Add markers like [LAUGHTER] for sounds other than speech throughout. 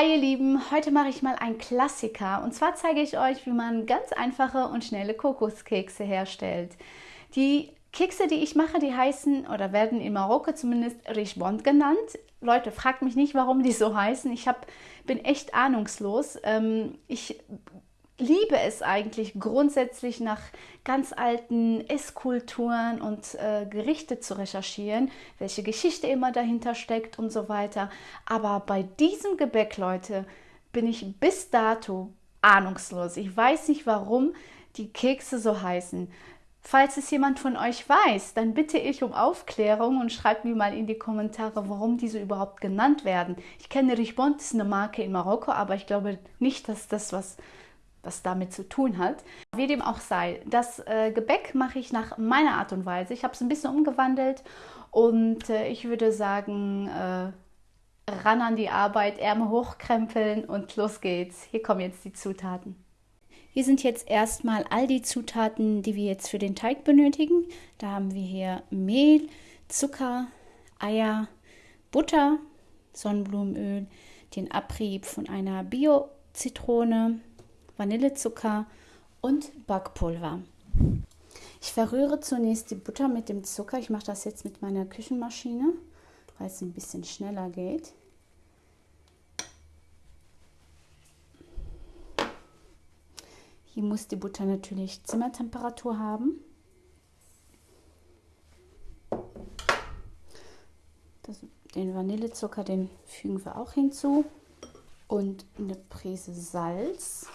Hi ihr Lieben, heute mache ich mal einen Klassiker und zwar zeige ich euch, wie man ganz einfache und schnelle Kokoskekse herstellt. Die Kekse, die ich mache, die heißen oder werden in Marokko zumindest Richbond genannt. Leute, fragt mich nicht, warum die so heißen. Ich hab, bin echt ahnungslos. Ähm, ich liebe es eigentlich grundsätzlich nach ganz alten Esskulturen und äh, Gerichte zu recherchieren, welche Geschichte immer dahinter steckt und so weiter. Aber bei diesem Gebäck, Leute, bin ich bis dato ahnungslos. Ich weiß nicht, warum die Kekse so heißen. Falls es jemand von euch weiß, dann bitte ich um Aufklärung und schreibt mir mal in die Kommentare, warum diese überhaupt genannt werden. Ich kenne Richbond, ist eine Marke in Marokko, aber ich glaube nicht, dass das was was damit zu tun hat. Wie dem auch sei, das äh, Gebäck mache ich nach meiner Art und Weise. Ich habe es ein bisschen umgewandelt und äh, ich würde sagen, äh, ran an die Arbeit, Ärmel hochkrempeln und los geht's. Hier kommen jetzt die Zutaten. Hier sind jetzt erstmal all die Zutaten, die wir jetzt für den Teig benötigen. Da haben wir hier Mehl, Zucker, Eier, Butter, Sonnenblumenöl, den Abrieb von einer Bio-Zitrone, Vanillezucker und Backpulver. Ich verrühre zunächst die Butter mit dem Zucker. Ich mache das jetzt mit meiner Küchenmaschine, weil es ein bisschen schneller geht. Hier muss die Butter natürlich Zimmertemperatur haben. Das, den Vanillezucker, den fügen wir auch hinzu. Und eine Prise Salz.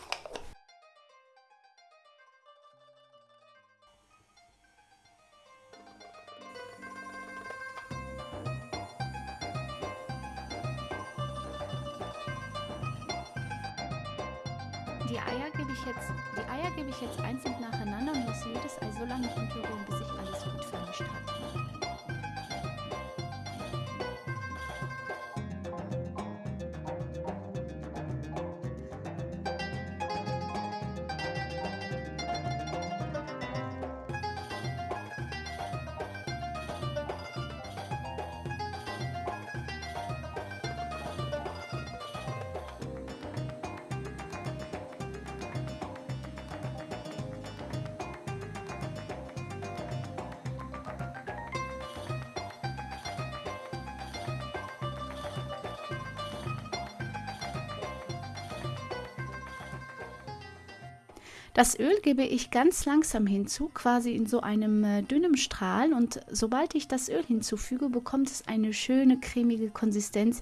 Die Eier gebe ich jetzt, die Eier gebe ich jetzt einzeln nacheinander und lasse jedes Ei so lange umrühren, bis sich alles gut vermischt hat. Das Öl gebe ich ganz langsam hinzu, quasi in so einem äh, dünnen Strahl. Und sobald ich das Öl hinzufüge, bekommt es eine schöne cremige Konsistenz,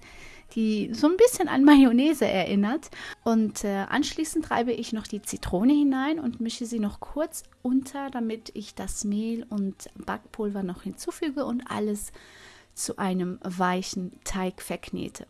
die so ein bisschen an Mayonnaise erinnert. Und äh, anschließend reibe ich noch die Zitrone hinein und mische sie noch kurz unter, damit ich das Mehl und Backpulver noch hinzufüge und alles zu einem weichen Teig verknete.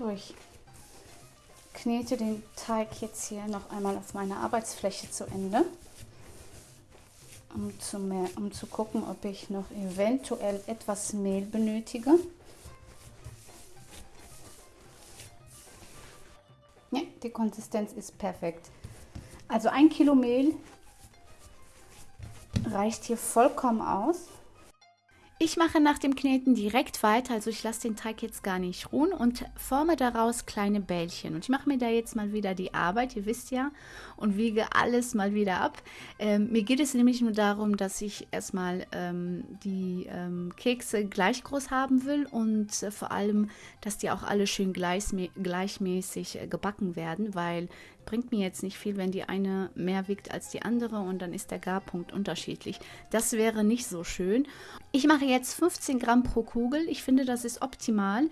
So, ich knete den Teig jetzt hier noch einmal auf meiner Arbeitsfläche zu Ende, um zu, mehr, um zu gucken, ob ich noch eventuell etwas Mehl benötige. Ja, die Konsistenz ist perfekt. Also ein Kilo Mehl reicht hier vollkommen aus. Ich mache nach dem Kneten direkt weiter, also ich lasse den Teig jetzt gar nicht ruhen und forme daraus kleine Bällchen. Und ich mache mir da jetzt mal wieder die Arbeit, ihr wisst ja, und wiege alles mal wieder ab. Ähm, mir geht es nämlich nur darum, dass ich erstmal ähm, die ähm, Kekse gleich groß haben will und äh, vor allem, dass die auch alle schön gleichmäßig äh, gebacken werden, weil bringt mir jetzt nicht viel, wenn die eine mehr wiegt als die andere und dann ist der Garpunkt unterschiedlich. Das wäre nicht so schön. Ich mache jetzt 15 Gramm pro Kugel. Ich finde, das ist optimal,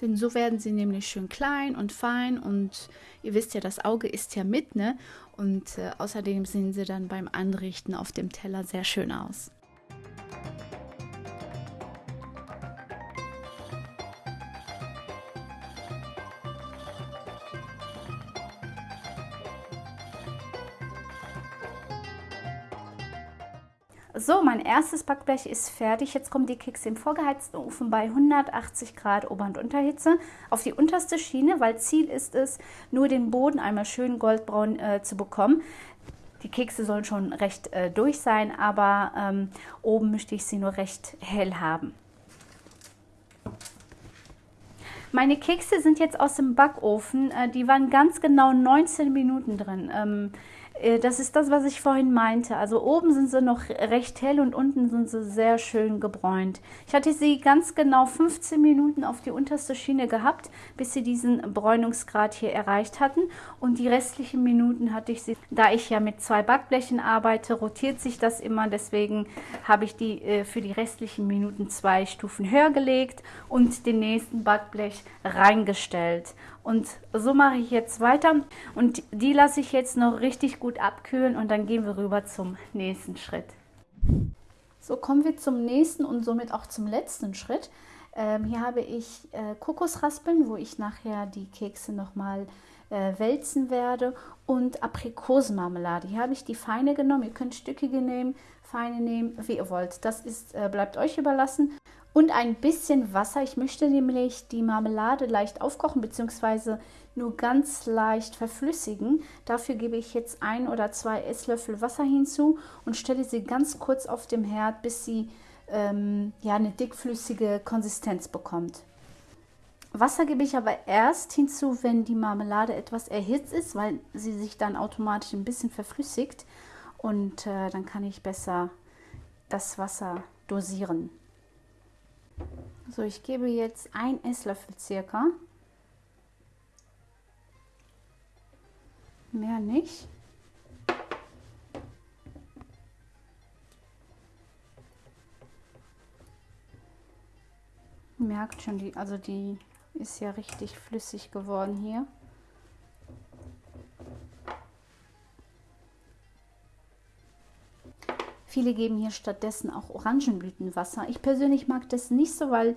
denn so werden sie nämlich schön klein und fein und ihr wisst ja, das Auge ist ja mit, ne? Und äh, außerdem sehen sie dann beim Anrichten auf dem Teller sehr schön aus. So, mein erstes Backblech ist fertig. Jetzt kommen die Kekse im vorgeheizten Ofen bei 180 Grad Ober- und Unterhitze auf die unterste Schiene, weil Ziel ist es, nur den Boden einmal schön goldbraun äh, zu bekommen. Die Kekse sollen schon recht äh, durch sein, aber ähm, oben möchte ich sie nur recht hell haben. Meine Kekse sind jetzt aus dem Backofen. Äh, die waren ganz genau 19 Minuten drin. Ähm, äh, das ist das, was ich vorhin meinte. Also oben sind sie noch recht hell und unten sind sie sehr schön gebräunt. Ich hatte sie ganz genau 15 Minuten auf die unterste Schiene gehabt, bis sie diesen Bräunungsgrad hier erreicht hatten. Und die restlichen Minuten hatte ich sie, da ich ja mit zwei Backblechen arbeite, rotiert sich das immer. Deswegen habe ich die äh, für die restlichen Minuten zwei Stufen höher gelegt und den nächsten Backblech reingestellt. Und so mache ich jetzt weiter und die lasse ich jetzt noch richtig gut abkühlen und dann gehen wir rüber zum nächsten Schritt. So kommen wir zum nächsten und somit auch zum letzten Schritt. Ähm, hier habe ich äh, Kokosraspeln, wo ich nachher die Kekse nochmal äh, wälzen werde und Aprikosenmarmelade. Hier habe ich die feine genommen. Ihr könnt stückige nehmen, feine nehmen, wie ihr wollt. Das ist, äh, bleibt euch überlassen und ein bisschen Wasser. Ich möchte nämlich die Marmelade leicht aufkochen bzw. nur ganz leicht verflüssigen. Dafür gebe ich jetzt ein oder zwei Esslöffel Wasser hinzu und stelle sie ganz kurz auf dem Herd, bis sie ähm, ja, eine dickflüssige Konsistenz bekommt. Wasser gebe ich aber erst hinzu, wenn die Marmelade etwas erhitzt ist, weil sie sich dann automatisch ein bisschen verflüssigt und äh, dann kann ich besser das Wasser dosieren. So, ich gebe jetzt ein Esslöffel circa. Mehr nicht. Merkt schon, die, also die ist ja richtig flüssig geworden hier. Viele geben hier stattdessen auch Orangenblütenwasser. Ich persönlich mag das nicht so, weil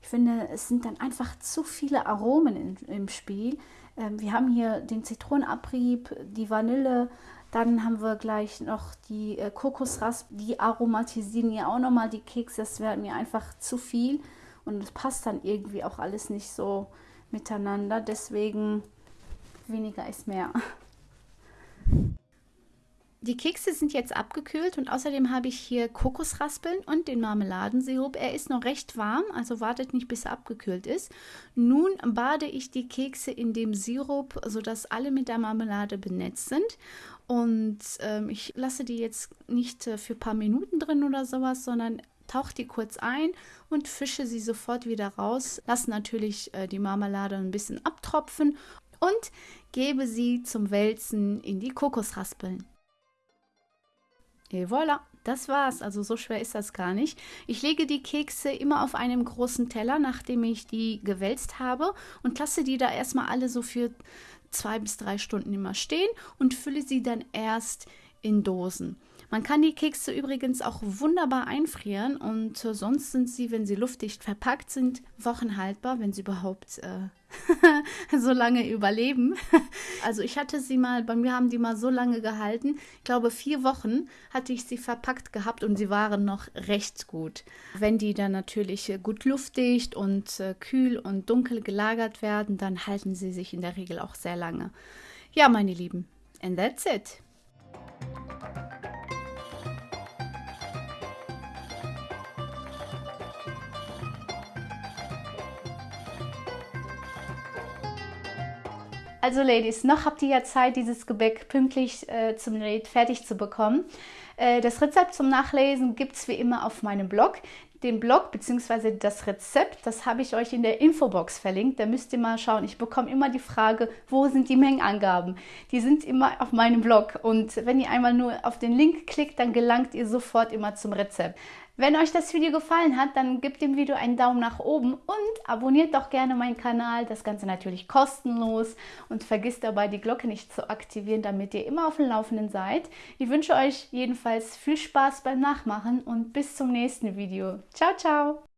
ich finde, es sind dann einfach zu viele Aromen in, im Spiel. Ähm, wir haben hier den Zitronenabrieb, die Vanille, dann haben wir gleich noch die äh, Kokosrasp, die aromatisieren ja auch nochmal die Kekse. Das wäre mir einfach zu viel und es passt dann irgendwie auch alles nicht so miteinander. Deswegen weniger ist mehr. [LAUGHS] Die Kekse sind jetzt abgekühlt und außerdem habe ich hier Kokosraspeln und den Marmeladensirup. Er ist noch recht warm, also wartet nicht, bis er abgekühlt ist. Nun bade ich die Kekse in dem Sirup, sodass alle mit der Marmelade benetzt sind. Und ähm, ich lasse die jetzt nicht äh, für ein paar Minuten drin oder sowas, sondern tauche die kurz ein und fische sie sofort wieder raus. Lasse natürlich äh, die Marmelade ein bisschen abtropfen und gebe sie zum Wälzen in die Kokosraspeln. Et voilà, das war's. Also so schwer ist das gar nicht. Ich lege die Kekse immer auf einem großen Teller, nachdem ich die gewälzt habe und lasse die da erstmal alle so für zwei bis drei Stunden immer stehen und fülle sie dann erst in Dosen. Man kann die Kekse übrigens auch wunderbar einfrieren und sonst sind sie, wenn sie luftdicht verpackt sind, wochenhaltbar, wenn sie überhaupt äh, [LAUGHS] so lange überleben. [LAUGHS] Also ich hatte sie mal, bei mir haben die mal so lange gehalten. Ich glaube, vier Wochen hatte ich sie verpackt gehabt und sie waren noch recht gut. Wenn die dann natürlich gut luftdicht und äh, kühl und dunkel gelagert werden, dann halten sie sich in der Regel auch sehr lange. Ja, meine Lieben, and that's it. Also Ladies, noch habt ihr ja Zeit, dieses Gebäck pünktlich äh, zum Gerät fertig zu bekommen. Äh, das Rezept zum Nachlesen gibt es wie immer auf meinem Blog. Den Blog bzw. das Rezept, das habe ich euch in der Infobox verlinkt. Da müsst ihr mal schauen. Ich bekomme immer die Frage, wo sind die Mengenangaben? Die sind immer auf meinem Blog. Und wenn ihr einmal nur auf den Link klickt, dann gelangt ihr sofort immer zum Rezept. Wenn euch das Video gefallen hat, dann gebt dem Video einen Daumen nach oben und abonniert doch gerne meinen Kanal. Das Ganze natürlich kostenlos und vergisst dabei die Glocke nicht zu aktivieren, damit ihr immer auf dem Laufenden seid. Ich wünsche euch jedenfalls viel Spaß beim Nachmachen und bis zum nächsten Video. Ciao, ciao!